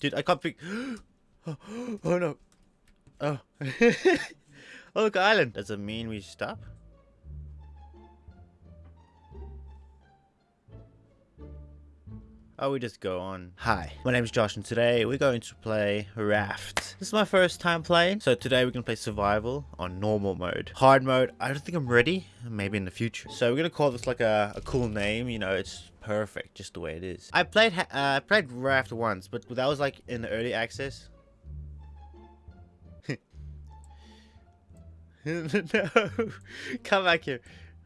Dude, I can't pick. oh, oh no. Oh. oh, look, island. Does it mean we stop? Oh, we just go on. Hi, my name is Josh and today we're going to play Raft. This is my first time playing, so today we're going to play Survival on normal mode. Hard mode, I don't think I'm ready, maybe in the future. So we're going to call this like a, a cool name, you know, it's perfect, just the way it is. I played uh, played Raft once, but that was like in the early access. no, come back here.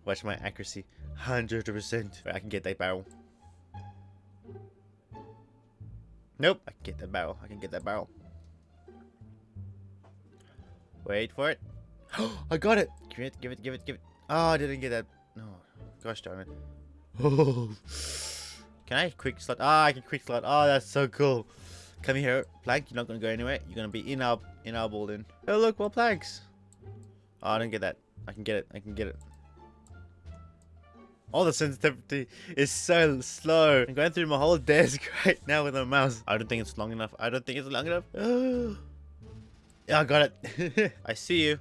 Watch my accuracy, 100%. I can get that barrel. Nope, I can get that barrel. I can get that barrel. Wait for it. I got it. Give it, give it, give it, give it. Oh, I didn't get that. No, gosh darn it. Oh. Can I quick slot? Ah, I can quick slot. Oh, that's so cool. Come here, plank. You're not gonna go anywhere. You're gonna be in our in our ball in. Oh look, more planks. Oh, I didn't get that. I can get it. I can get it. All the sensitivity is so slow. I'm going through my whole desk right now with a mouse. I don't think it's long enough. I don't think it's long enough. yeah, I got it. I see you.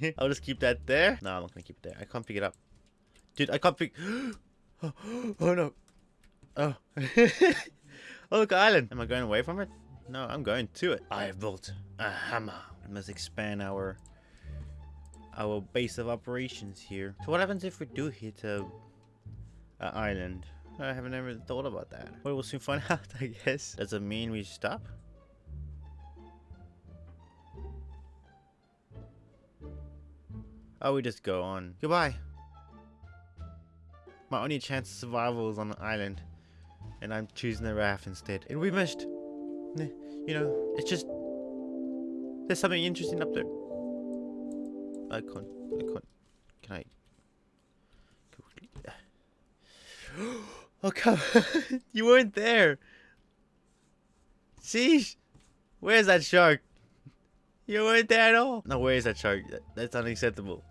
I'll just keep that there. No, I'm not gonna keep it there. I can't pick it up. Dude, I can't pick... oh, oh no. Oh. oh, look, island. Am I going away from it? No, I'm going to it. I have built a hammer. I must expand our our base of operations here. So what happens if we do hit a, a island? I haven't ever thought about that. Well, we'll soon find out, I guess. Does it mean we stop? Oh, we just go on. Goodbye. My only chance of survival is on an island. And I'm choosing the raft instead. And we missed. You know, it's just... There's something interesting up there. I can't. I can't. Can I? Oh come! you weren't there. Sheesh. Where's that shark? You weren't there at all. No, where is that shark? That's unacceptable.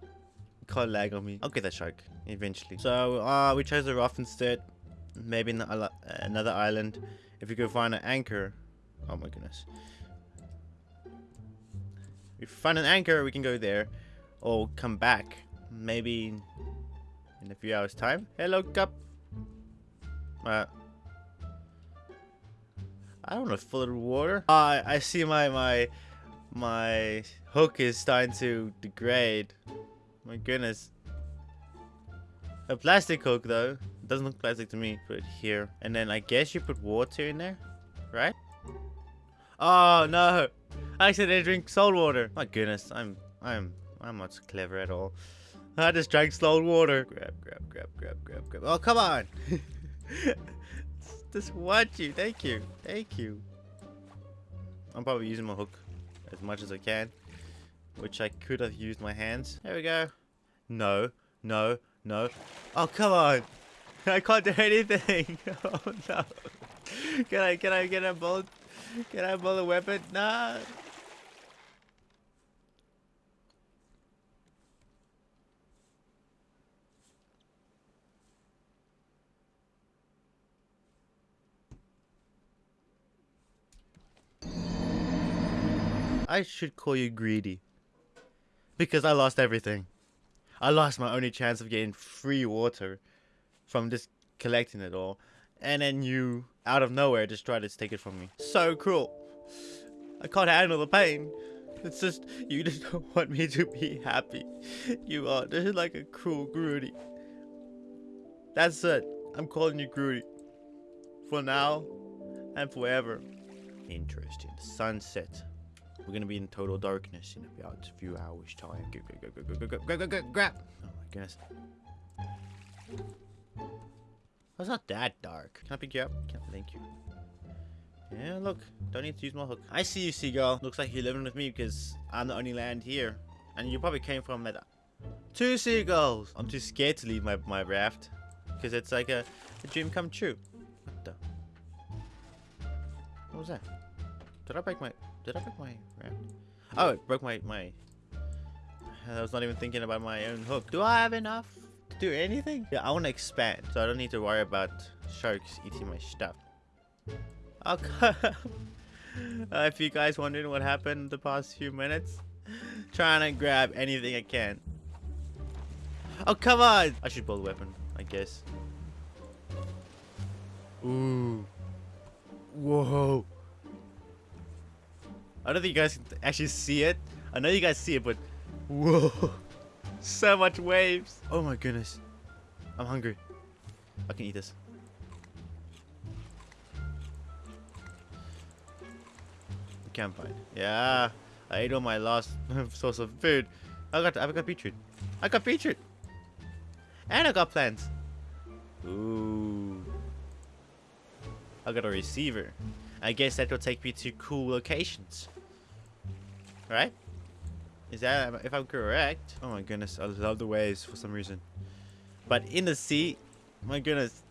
Can't lag on me. I'll get that shark eventually. So, uh, we chose the rough instead. Maybe another island. If we could find an anchor. Oh my goodness. If we find an anchor, we can go there or come back. Maybe in a few hours time. Hello cup. Uh, I don't know full of water. Uh, I see my my my hook is starting to degrade. My goodness. A plastic hook though. Doesn't look plastic to me put it here. And then I guess you put water in there right? Oh no. I said accidentally drink salt water. My goodness I'm I'm I'm not clever at all. I just drank salt water. Grab, grab, grab, grab, grab, grab. Oh, come on. just want you. Thank you. Thank you. I'm probably using my hook as much as I can. Which I could have used my hands. There we go. No. No. No. Oh, come on. I can't do anything. Oh, no. Can I, can I get a bolt? Can I build a weapon? Nah. I should call you greedy. Because I lost everything. I lost my only chance of getting free water from just collecting it all. And then you, out of nowhere, just tried to take it from me. So cruel. I can't handle the pain. It's just, you just don't want me to be happy. You are just like a cruel Grudy. That's it. I'm calling you Grudy. For now and forever. Interesting. Sunset. We're gonna be in total darkness in about a few hours time. Go, go, go, go, go, go, go, go, go, grab! Oh my goodness. Oh, it's not that dark. Can I pick you up? Can I, thank you. Yeah, look. Don't need to use my hook. I see you, seagull. Looks like you're living with me because I'm the only land here. And you probably came from that... Two seagulls! I'm too scared to leave my, my raft. Because it's like a, a dream come true. What the... What was that? Did I break my... Did I break my raft? Oh, it broke my... my I was not even thinking about my own hook. Do I have enough to do anything? Yeah, I want to expand, so I don't need to worry about sharks eating my stuff. Okay. uh, if you guys wondering what happened the past few minutes, trying to grab anything I can. Oh, come on! I should build a weapon, I guess. Ooh. Whoa. I don't think you guys can actually see it. I know you guys see it, but whoa. So much waves. Oh my goodness. I'm hungry. I can eat this. Campfire. Yeah. I ate all my last source of food. I got I got beetroot. I got beetroot. And I got plants. Ooh. I got a receiver. I guess that will take me to cool locations. Right? Is that if I'm correct? Oh my goodness, I love the waves for some reason. But in the sea, my goodness.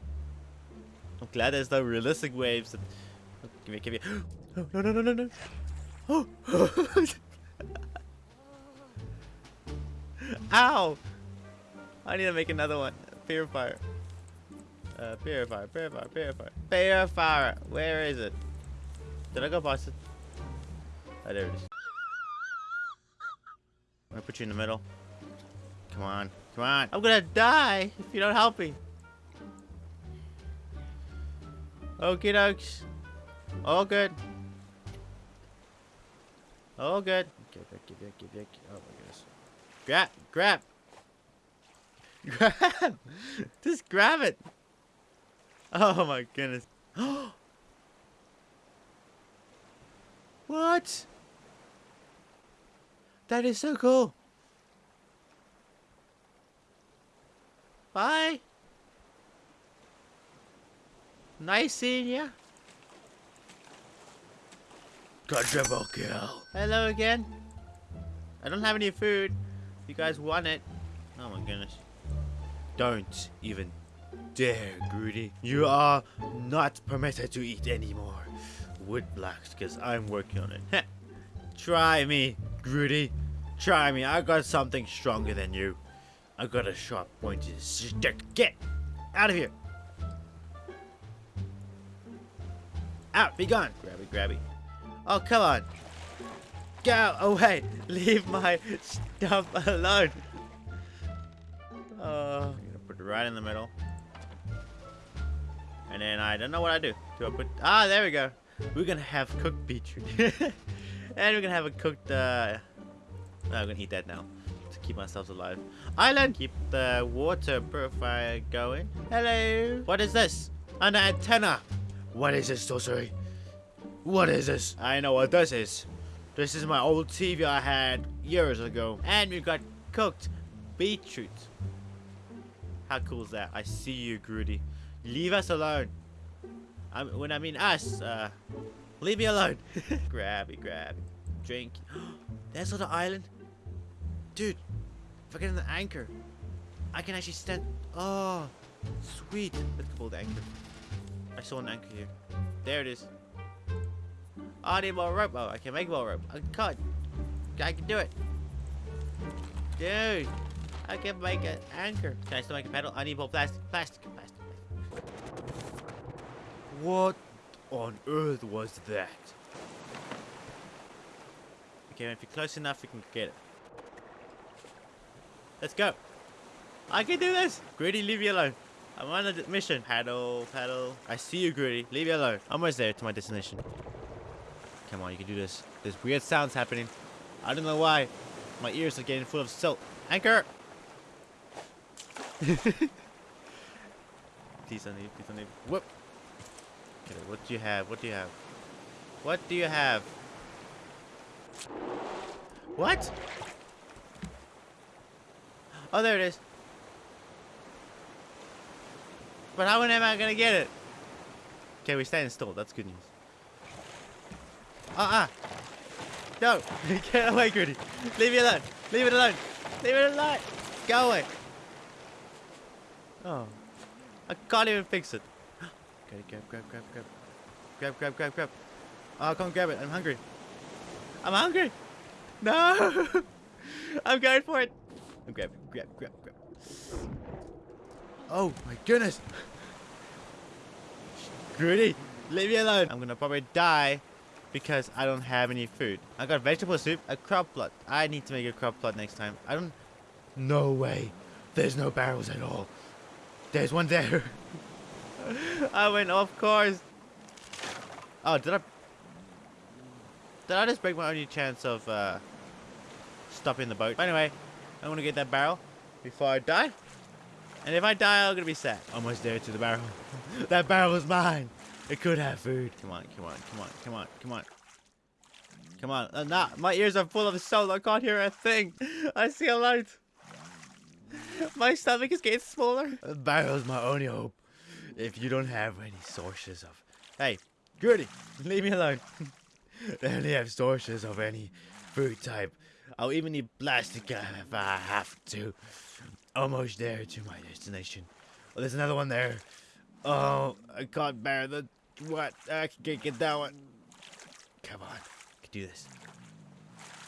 I'm glad there's no realistic waves. Oh, give me, give me. Oh, no, no, no, no, no. Oh. Ow! I need to make another one. Purifier. Uh, purifier, purifier, purifier. Purifier. Where is it? Did I go past it? Oh, there it is. I'm gonna put you in the middle. Come on. Come on. I'm gonna die if you don't help me. Okie dokes. All good. All good. Get back, get back, get back. Oh my goodness. Grab, grab. Grab! Just grab it! Oh my goodness. Oh, what? That is so cool. Bye. Nice seeing ya. Quadruple kill. Hello again. I don't have any food. You guys want it? Oh my goodness. Don't even dare, Groody. You are not permitted to eat anymore wood blocks because I'm working on it. Try me, Groody. Try me. I got something stronger than you. I got a sharp pointed stick. Get out of here. Out. Be gone. Grabby, grabby. Oh, come on. Go away. Leave my stuff alone. Oh, I'm gonna put it right in the middle. And then I don't know what I do. Do I put... Ah, there we go. We're gonna have cooked beetroot. and we're gonna have a cooked... Uh... No, I'm gonna eat that now. To keep ourselves alive. Island! Keep the water purifier going. Hello! What is this? An antenna! What is this sorcery? What is this? I know what this is. This is my old TV I had years ago. And we've got cooked beetroot. How cool is that? I see you, Groody. Leave us alone. I, when I mean us, uh, leave me alone. grabby, grabby. Drink. There's the island. Dude, if I get an anchor, I can actually stand. Oh, sweet. Let's go the anchor. I saw an anchor here. There it is. I need more rope. Oh, I can make more rope. I can't. I can do it. Dude, I can make an anchor. Can I still make a pedal? I need more plastic. Plastic. Plastic. What on earth was that? Okay, if you're close enough, we can get it. Let's go. I can do this. Gritty, leave me alone. I'm on a mission. Paddle, paddle. I see you, Gritty. Leave me alone. I'm almost there to my destination. Come on, you can do this. There's weird sounds happening. I don't know why. My ears are getting full of silt. Anchor! please don't leave, please don't leave. Whoop! Okay, what do you have? What do you have? What do you have? What? Oh, there it is. But how am I gonna get it? Okay, we stand still. That's good news. Uh-uh. No. Get away, Goody. Leave me alone. Leave it alone. Leave it alone. Go away. Oh. I can't even fix it. Okay, grab, grab, grab, grab. Grab, grab, grab, grab. Oh, come grab it. I'm hungry. I'm hungry. No. I'm going for it. I'm grabbing. Grab, grab, grab. Oh my goodness. Gritty, leave me alone. I'm gonna probably die because I don't have any food. I got vegetable soup, a crop plot. I need to make a crop plot next time. I don't... No way. There's no barrels at all. There's one there. I went off course. Oh, did I... Did I just break my only chance of uh, stopping the boat? But anyway, I'm gonna get that barrel before I die. And if I die, I'm gonna be sad. Almost there to the barrel. that barrel is mine. It could have food. Come on, come on, come on, come on, come on. Come on. Uh, nah, my ears are full of salt. I can't hear a thing. I see a light. My stomach is getting smaller. The barrel's my only hope. If you don't have any sources of... Hey, Gertie, leave me alone. they only have sources of any food type. I'll even need plastic if I have to. Almost there to my destination. Oh, there's another one there. Oh, I can't bear the what? I can't get that one. Come on, I can do this.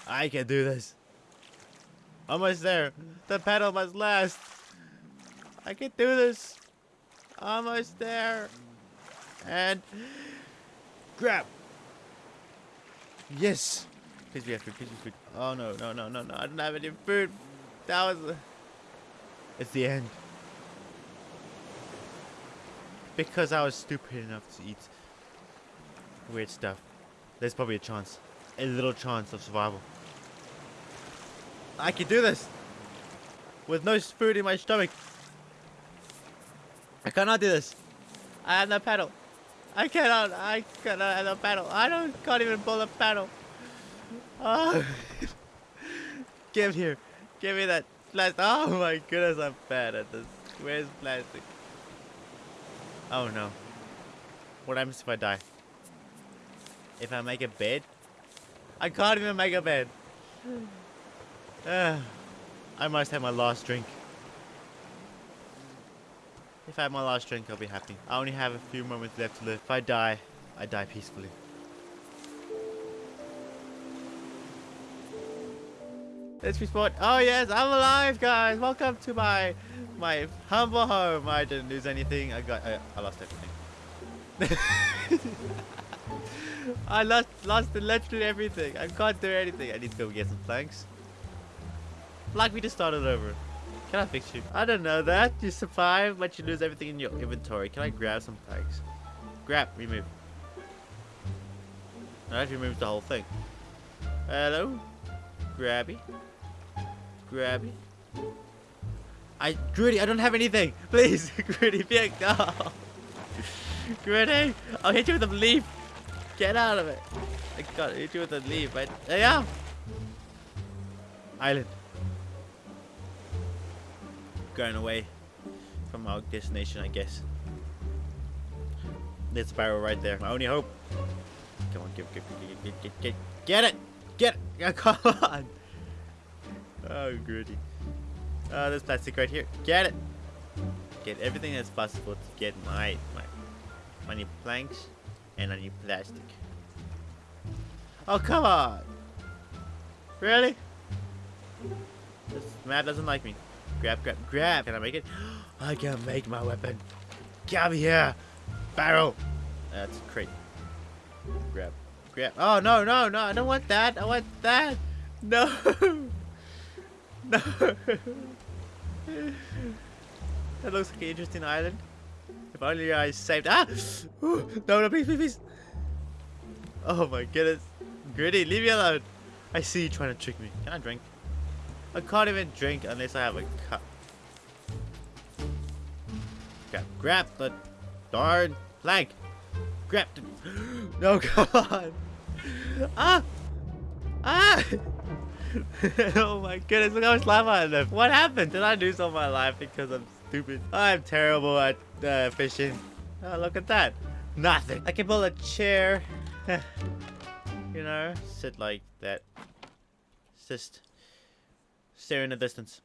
I can do this. Almost there. The pedal must last. I can do this. Almost there. And grab. Yes. Please be food. Please be food. Oh no, no, no, no, no. I don't have any food. That was. It's the end. Because I was stupid enough to eat weird stuff. There's probably a chance. A little chance of survival. I can do this! With no food in my stomach. I cannot do this. I have no paddle. I cannot. I cannot have no paddle. I don't can't even pull a paddle. Oh. Give here. Give me that plastic. Oh my goodness, I'm bad at this. Where's plastic? Oh no. What happens if I die? If I make a bed? I can't even make a bed. Uh, I must have my last drink. If I have my last drink, I'll be happy. I only have a few moments left to live. If I die, I die peacefully. Let's respawn. Oh yes, I'm alive, guys. Welcome to my my humble home. I didn't lose anything. I got. I, I lost everything. I lost lost literally everything. I can't do anything. I need to go get some planks. Like we just started over. Can I fix you? I don't know that. You survive, but you lose everything in your inventory. Can I grab some planks? Grab, remove. That removes the whole thing. Hello? Grabby? Grabby? I, Gritty, I don't have anything. Please, Gritty, be a go. Gritty, I'll hit you with a leaf. Get out of it. I got hit you with a leaf. You go. Island. Going away from our destination, I guess. There's a barrel right there. My only hope. Come on, get, get, get, get, get, get, get it! Get it! Come on! Oh, Gritty. Oh, there's plastic right here. Get it! Get everything that's possible to get my, my, my new planks and I need plastic. Oh, come on! Really? This map doesn't like me. Grab, grab, grab! Can I make it? I can make my weapon. Come here! Barrel! That's a crate. Grab. Grab. Oh, no, no, no. I don't want that. I want that. No. No. that looks like an interesting island. If only I saved. Ah! no, no, please, please, please. Oh my goodness. Gritty, leave me alone. I see you trying to trick me. Can I drink? I can't even drink unless I have a cup. Grab, grab the darn plank. Grab the... No, come on. Ah! Ah! oh my goodness, look how much lava I left. What happened? Did I lose all my life because I'm stupid? I'm terrible at uh, fishing. Oh, look at that. Nothing. I can pull a chair. you know, sit like that. Just stare in the distance.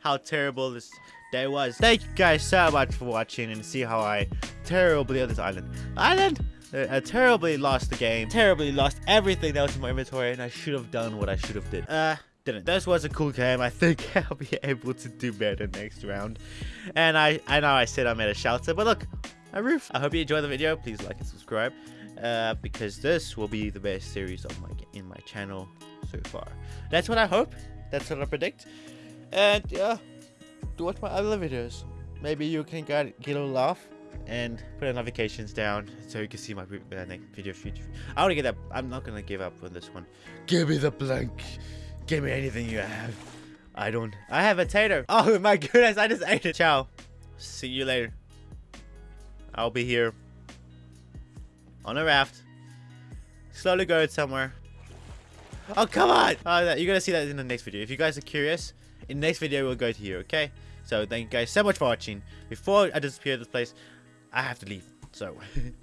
How terrible this day was. Thank you guys so much for watching and see how I terribly on this island. Island? I terribly lost the game. Terribly lost everything that was in my inventory and I should have done what I should have did. Uh, didn't. This was a cool game. I think I'll be able to do better next round. And I, I know I said I made a shelter, but look, a roof. I hope you enjoyed the video. Please like and subscribe, uh, because this will be the best series of my in my channel so far. That's what I hope. That's what I predict. And yeah, do watch my other videos. Maybe you can get, get a laugh and put the notifications down so you can see my uh, next video future. I want to get up. I'm not gonna give up on this one. Give me the blank. Give me anything you have. I don't. I have a tater. Oh my goodness! I just ate it. Ciao. See you later. I'll be here on a raft, slowly going somewhere. Oh come on! Oh, you're gonna see that in the next video. If you guys are curious, in the next video we'll go to here. Okay. So thank you guys so much for watching. Before I disappear this place, I have to leave. So,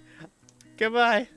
goodbye.